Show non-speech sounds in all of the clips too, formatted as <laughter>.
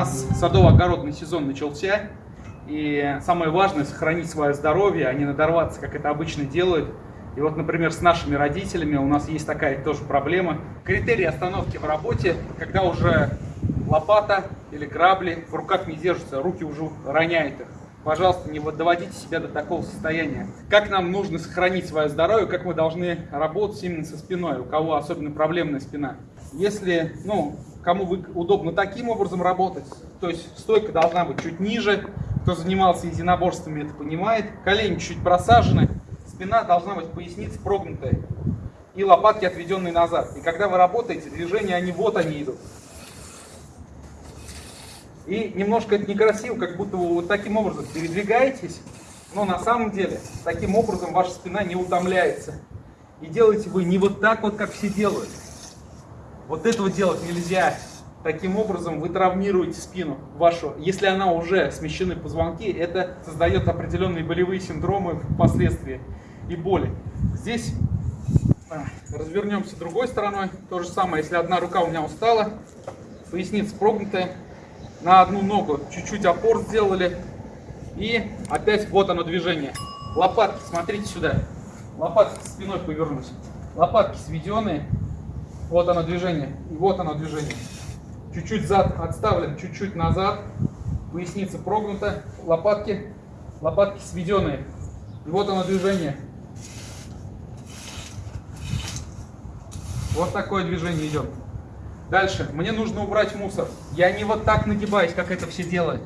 нас садово-огородный сезон начался, и самое важное – сохранить свое здоровье, а не надорваться, как это обычно делают. И вот, например, с нашими родителями у нас есть такая тоже проблема. Критерий остановки в работе, когда уже лопата или грабли в руках не держатся, руки уже роняют их. Пожалуйста, не доводите себя до такого состояния. Как нам нужно сохранить свое здоровье, как мы должны работать именно со спиной, у кого особенно проблемная спина. Если, ну, кому вы, удобно таким образом работать, то есть стойка должна быть чуть ниже, кто занимался единоборствами, это понимает, колени чуть просажены, спина должна быть поясница прогнутая и лопатки отведенные назад. И когда вы работаете, движения, они вот они идут. И немножко это некрасиво, как будто вы вот таким образом передвигаетесь, но на самом деле таким образом ваша спина не утомляется. И делаете вы не вот так вот, как все делают. Вот этого делать нельзя. Таким образом вы травмируете спину вашу. Если она уже смещены позвонки, это создает определенные болевые синдромы впоследствии и боли. Здесь а, развернемся другой стороной. То же самое, если одна рука у меня устала, поясница прогнутая, на одну ногу чуть-чуть опор сделали. И опять вот оно движение. Лопатки, смотрите сюда. Лопатки спиной повернуть. Лопатки сведенные. Вот оно движение. И вот оно движение. Чуть-чуть зад отставлен, чуть-чуть назад. Поясница прогнута. Лопатки, лопатки сведенные. И вот оно движение. Вот такое движение идет. Дальше. Мне нужно убрать мусор. Я не вот так нагибаюсь, как это все делают.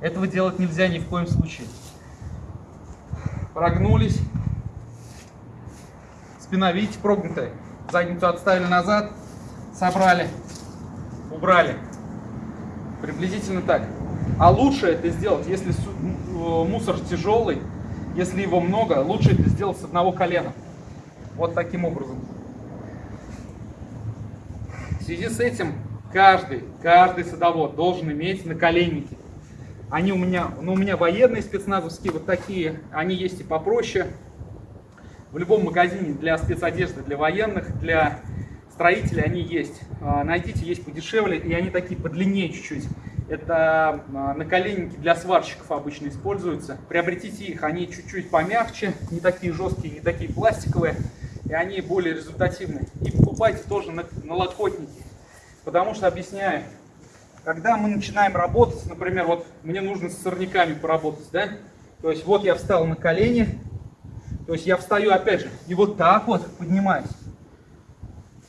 Этого делать нельзя ни в коем случае. Прогнулись. Спина, видите, прогнутая. Задницу отставили назад. Собрали. Убрали. Приблизительно так. А лучше это сделать, если мусор тяжелый, если его много, лучше это сделать с одного колена. Вот таким образом. В связи с этим каждый, каждый садовод должен иметь наколенники. Они у меня, ну у меня военные спецназовские, вот такие, они есть и попроще. В любом магазине для спецодежды, для военных, для строителей они есть. А, найдите, есть подешевле, и они такие подлиннее чуть-чуть. Это а, наколенники для сварщиков обычно используются. Приобретите их, они чуть-чуть помягче, не такие жесткие, не такие пластиковые и они более результативны. И покупайте тоже на, налокотники, потому что, объясняю, когда мы начинаем работать, например, вот мне нужно с сорняками поработать, да, то есть вот я встал на колени, то есть я встаю опять же и вот так вот поднимаюсь,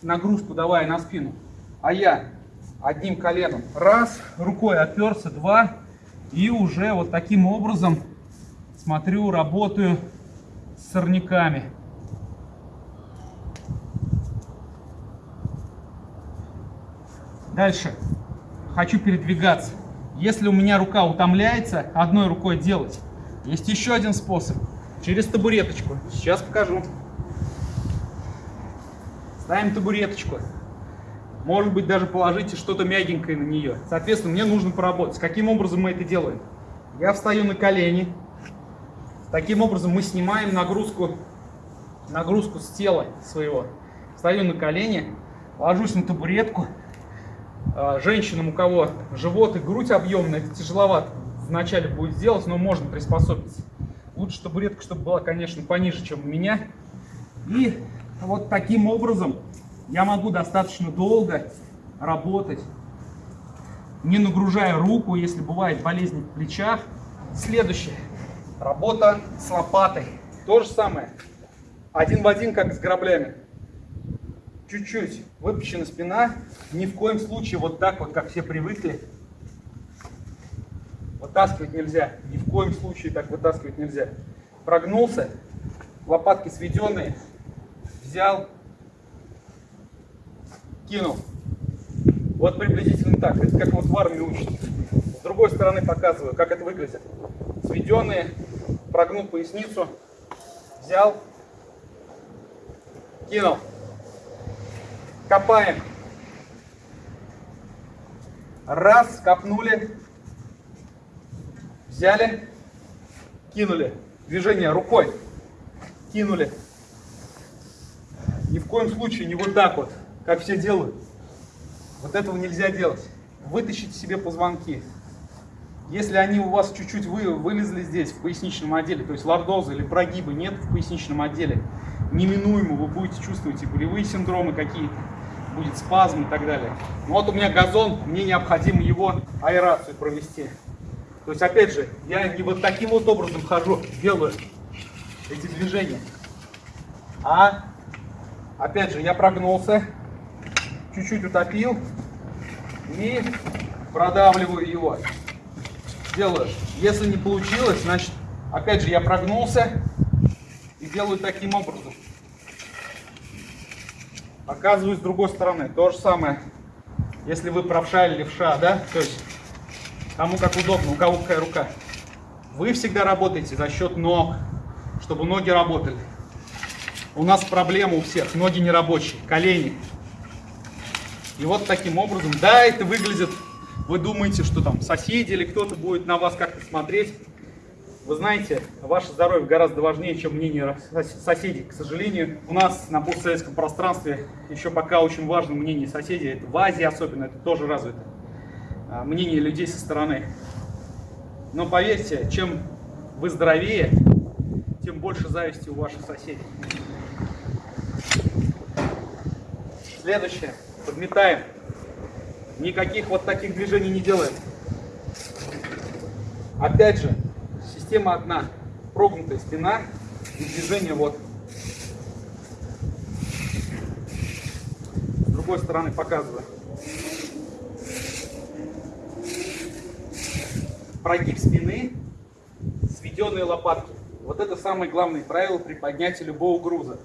нагрузку давая на спину, а я одним коленом раз, рукой оперся, два, и уже вот таким образом смотрю, работаю с сорняками. Дальше. Хочу передвигаться. Если у меня рука утомляется, одной рукой делать. Есть еще один способ. Через табуреточку. Сейчас покажу. Ставим табуреточку. Может быть, даже положите что-то мягенькое на нее. Соответственно, мне нужно поработать. Каким образом мы это делаем? Я встаю на колени. Таким образом мы снимаем нагрузку, нагрузку с тела своего. Встаю на колени, ложусь на табуретку. А, женщинам, у кого живот и грудь объемные, это тяжеловато вначале будет сделать, но можно приспособиться. Лучше табуретка, чтобы была, конечно, пониже, чем у меня. И вот таким образом я могу достаточно долго работать, не нагружая руку, если бывает болезнь в плечах. Следующее. Работа с лопатой. То же самое. Один в один, как с граблями чуть-чуть выпущена спина, ни в коем случае вот так вот, как все привыкли. Вытаскивать нельзя, ни в коем случае так вытаскивать нельзя. Прогнулся, лопатки сведенные, взял, кинул. Вот приблизительно так, это как вот в армии учат. С другой стороны показываю, как это выглядит. Сведенные, прогнул поясницу, взял, кинул. Копаем. Раз, копнули. Взяли, кинули. Движение рукой. Кинули. Ни в коем случае не вот так вот, как все делают. Вот этого нельзя делать. вытащите себе позвонки. Если они у вас чуть-чуть вы, вылезли здесь, в поясничном отделе, то есть лордоза или прогибы нет в поясничном отделе, неминуемо вы будете чувствовать и болевые синдромы какие-то, будет спазм и так далее. Но вот у меня газон, мне необходимо его аэрацию провести. То есть, опять же, я не вот таким вот образом хожу, делаю эти движения. А, опять же, я прогнулся, чуть-чуть утопил и продавливаю его. Делаю. Если не получилось, значит, опять же, я прогнулся и делаю таким образом. Показываю с другой стороны. То же самое, если вы правша или левша, да, то есть кому как удобно, у кого какая рука. Вы всегда работаете за счет ног, чтобы ноги работали. У нас проблема у всех, ноги не рабочие, колени. И вот таким образом, да, это выглядит, вы думаете, что там соседи или кто-то будет на вас как-то смотреть. Вы знаете, ваше здоровье гораздо важнее, чем мнение соседей. К сожалению, у нас на постсоветском пространстве еще пока очень важно мнение соседей. Это в Азии особенно, это тоже развито. А, мнение людей со стороны. Но поверьте, чем вы здоровее, тем больше зависти у ваших соседей. Следующее. Подметаем. Никаких вот таких движений не делаем. Опять же, система одна. Прогнутая спина и движение вот. С другой стороны показываю. Прогиб спины, сведенные лопатки. Вот это самое главное правило при поднятии любого груза.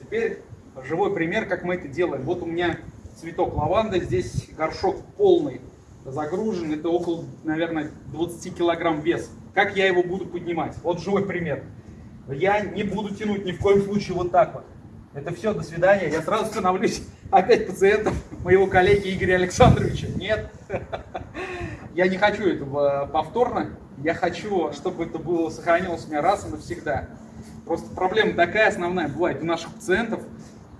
Теперь живой пример, как мы это делаем. Вот у меня цветок лаванды, здесь горшок полный загружен, это около, наверное, 20 килограмм вес. Как я его буду поднимать? Вот живой пример. Я не буду тянуть ни в коем случае вот так вот. Это все, до свидания. Я сразу становлюсь <laughs> опять пациентом моего коллеги Игоря Александровича. Нет. <laughs> Я не хочу этого повторно. Я хочу, чтобы это было сохранилось у меня раз и навсегда. Просто проблема такая основная бывает у наших пациентов.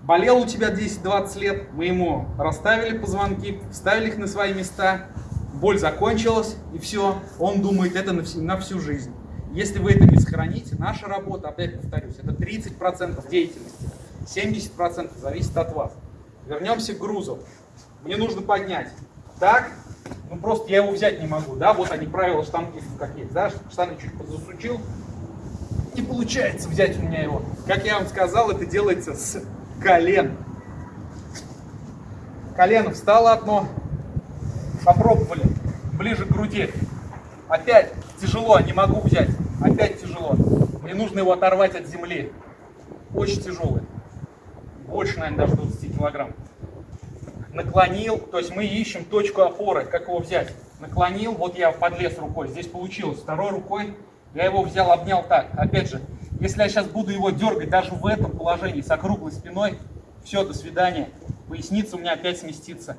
Болел у тебя 10-20 лет, мы ему расставили позвонки, вставили их на свои места, боль закончилась, и все, он думает, это на всю, на всю жизнь. Если вы это не сохраните, наша работа, опять повторюсь, это 30% деятельности, 70% зависит от вас. Вернемся к грузу. Мне нужно поднять. Так, ну просто я его взять не могу, да, вот они правила штангистов как есть, да, штаны чуть подзасучил, не получается взять у меня его. Как я вам сказал, это делается с колен. Колено встало одно, попробовали, ближе к груди. Опять тяжело, не могу взять, опять тяжело. Мне нужно его оторвать от земли. Очень тяжелый, больше, наверное, даже 20 килограмм наклонил, то есть мы ищем точку опоры, как его взять. Наклонил, вот я подлез рукой, здесь получилось. Второй рукой я его взял, обнял так. Опять же, если я сейчас буду его дергать даже в этом положении с округлой спиной, все, до свидания. Поясница у меня опять сместится.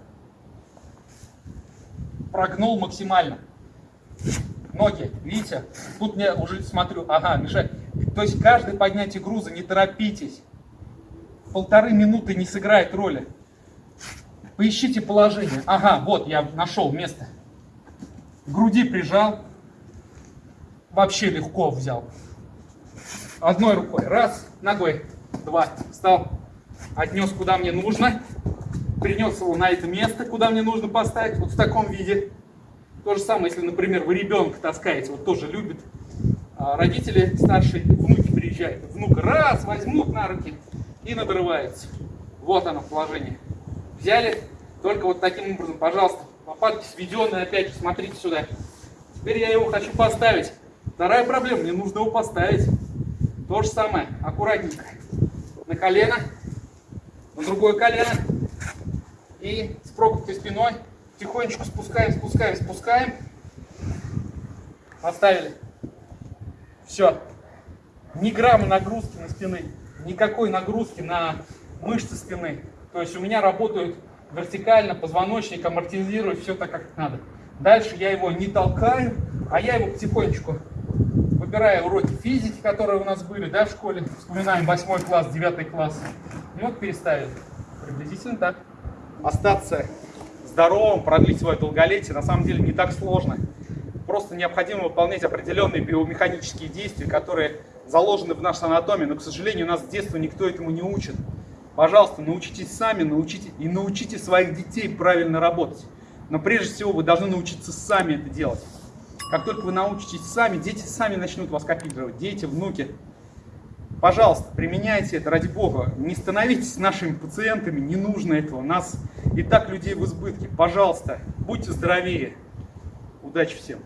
Прогнул максимально. Ноги, видите? Тут я уже смотрю, ага, мешает. То есть каждое поднятие груза, не торопитесь. Полторы минуты не сыграет роли. Поищите положение. Ага, вот я нашел место. груди прижал. Вообще легко взял. Одной рукой. Раз, ногой. Два. Встал. Отнес куда мне нужно. Принес его на это место, куда мне нужно поставить. Вот в таком виде. То же самое, если, например, вы ребенка таскаете, вот тоже любит. А родители старшие, внуки приезжают. Внук раз, возьмут на руки и надрывается. Вот оно положение взяли, только вот таким образом, пожалуйста, лопатки сведенные, опять смотрите сюда. Теперь я его хочу поставить. Вторая проблема, мне нужно его поставить. То же самое, аккуратненько. На колено, на другое колено. И с прогнутой спиной тихонечко спускаем, спускаем, спускаем. Поставили. Все. Ни грамма нагрузки на спины, никакой нагрузки на мышцы спины. То есть у меня работают вертикально, позвоночник амортизирует все так, как надо. Дальше я его не толкаю, а я его потихонечку выбираю уроки физики, которые у нас были да, в школе. Вспоминаем 8 класс, 9 класс. И вот переставили. Приблизительно так. Остаться здоровым, продлить свое долголетие, на самом деле не так сложно. Просто необходимо выполнять определенные биомеханические действия, которые заложены в нашей анатомии, но, к сожалению, у нас с детства никто этому не учит. Пожалуйста, научитесь сами, научите и научите своих детей правильно работать. Но прежде всего вы должны научиться сами это делать. Как только вы научитесь сами, дети сами начнут вас копировать. Дети, внуки. Пожалуйста, применяйте это ради Бога. Не становитесь нашими пациентами, не нужно этого. Нас и так людей в избытке. Пожалуйста, будьте здоровее. Удачи всем!